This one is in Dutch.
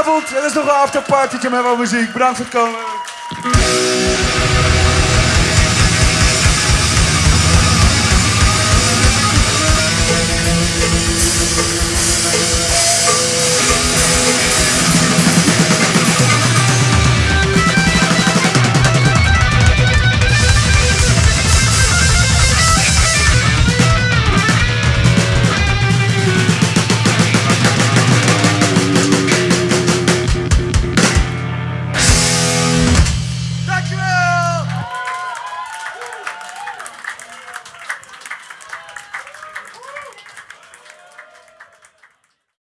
avond. Er is nog een afterpartytje met wat muziek. Bedankt voor het komen.